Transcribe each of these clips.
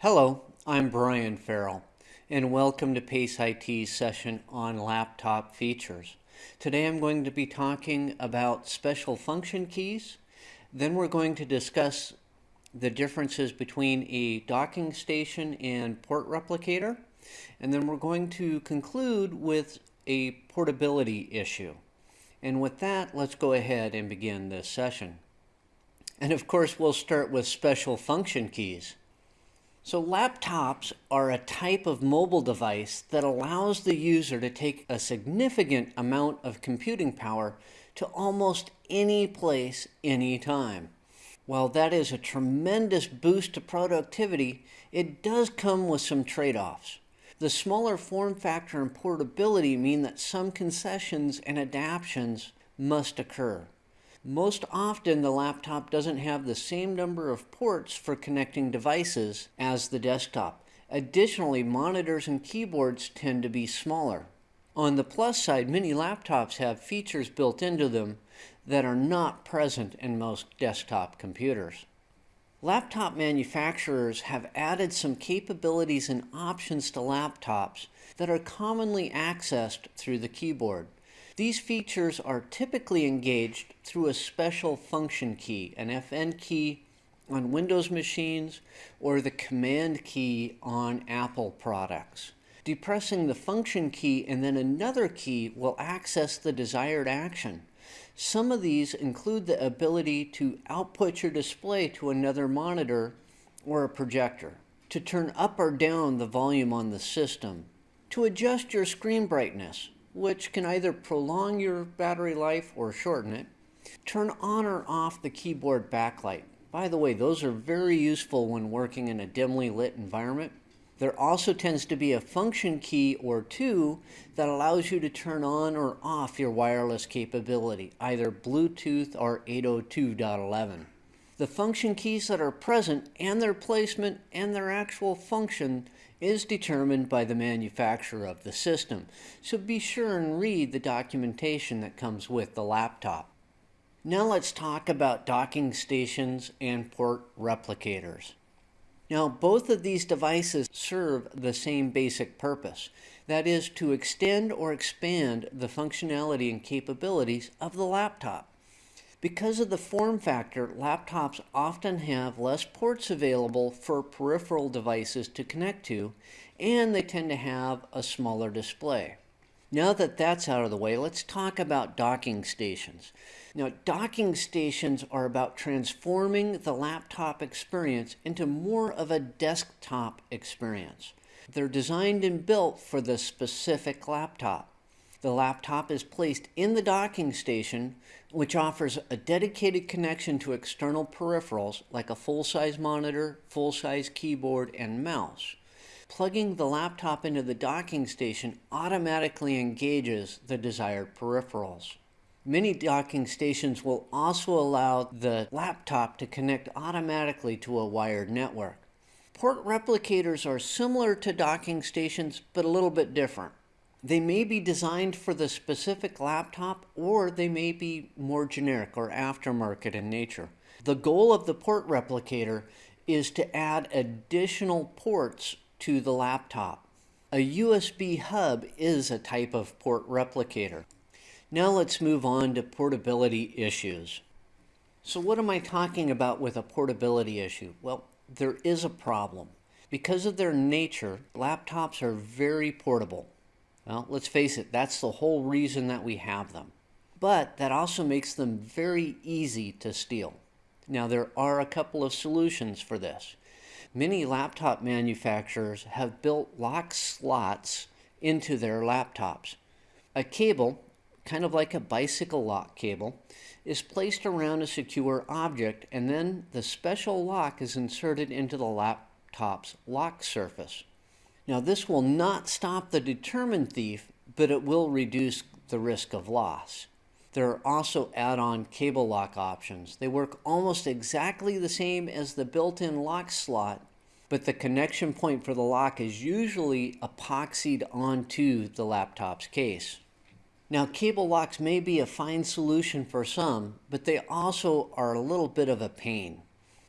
Hello, I'm Brian Ferrill, and welcome to PACE IT's session on laptop features. Today I'm going to be talking about special function keys. Then we're going to discuss the differences between a docking station and port replicator. And then we're going to conclude with a portability issue. And with that, let's go ahead and begin this session. And of course, we'll start with special function keys. So laptops are a type of mobile device that allows the user to take a significant amount of computing power to almost any place, anytime. While that is a tremendous boost to productivity, it does come with some trade-offs. The smaller form factor and portability mean that some concessions and adaptations must occur. Most often the laptop doesn't have the same number of ports for connecting devices as the desktop. Additionally, monitors and keyboards tend to be smaller. On the plus side, many laptops have features built into them that are not present in most desktop computers. Laptop manufacturers have added some capabilities and options to laptops that are commonly accessed through the keyboard. These features are typically engaged through a special function key, an FN key on Windows machines or the command key on Apple products. Depressing the function key and then another key will access the desired action. Some of these include the ability to output your display to another monitor or a projector, to turn up or down the volume on the system, to adjust your screen brightness, which can either prolong your battery life or shorten it. Turn on or off the keyboard backlight. By the way, those are very useful when working in a dimly lit environment. There also tends to be a function key or two that allows you to turn on or off your wireless capability, either Bluetooth or 802.11. The function keys that are present and their placement and their actual function is determined by the manufacturer of the system, so be sure and read the documentation that comes with the laptop. Now let's talk about docking stations and port replicators. Now both of these devices serve the same basic purpose, that is to extend or expand the functionality and capabilities of the laptop. Because of the form factor, laptops often have less ports available for peripheral devices to connect to, and they tend to have a smaller display. Now that that's out of the way, let's talk about docking stations. Now, docking stations are about transforming the laptop experience into more of a desktop experience. They're designed and built for the specific laptop. The laptop is placed in the docking station, which offers a dedicated connection to external peripherals like a full-size monitor, full-size keyboard, and mouse. Plugging the laptop into the docking station automatically engages the desired peripherals. Many docking stations will also allow the laptop to connect automatically to a wired network. Port replicators are similar to docking stations, but a little bit different. They may be designed for the specific laptop or they may be more generic or aftermarket in nature. The goal of the port replicator is to add additional ports to the laptop. A USB hub is a type of port replicator. Now let's move on to portability issues. So what am I talking about with a portability issue? Well, there is a problem. Because of their nature, laptops are very portable. Well, let's face it, that's the whole reason that we have them. But that also makes them very easy to steal. Now, there are a couple of solutions for this. Many laptop manufacturers have built lock slots into their laptops. A cable, kind of like a bicycle lock cable, is placed around a secure object and then the special lock is inserted into the laptop's lock surface. Now this will not stop the determined thief, but it will reduce the risk of loss. There are also add-on cable lock options. They work almost exactly the same as the built-in lock slot, but the connection point for the lock is usually epoxied onto the laptop's case. Now cable locks may be a fine solution for some, but they also are a little bit of a pain.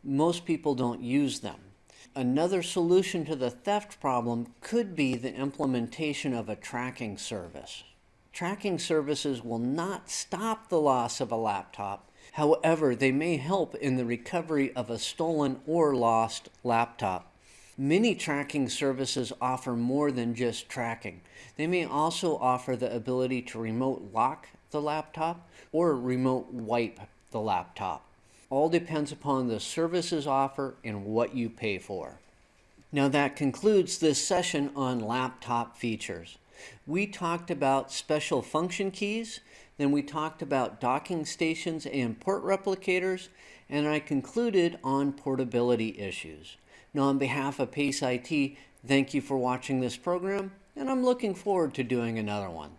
Most people don't use them. Another solution to the theft problem could be the implementation of a tracking service. Tracking services will not stop the loss of a laptop. However, they may help in the recovery of a stolen or lost laptop. Many tracking services offer more than just tracking. They may also offer the ability to remote lock the laptop or remote wipe the laptop. All depends upon the services offer and what you pay for. Now that concludes this session on laptop features. We talked about special function keys, then we talked about docking stations and port replicators, and I concluded on portability issues. Now on behalf of PACE IT, thank you for watching this program, and I'm looking forward to doing another one.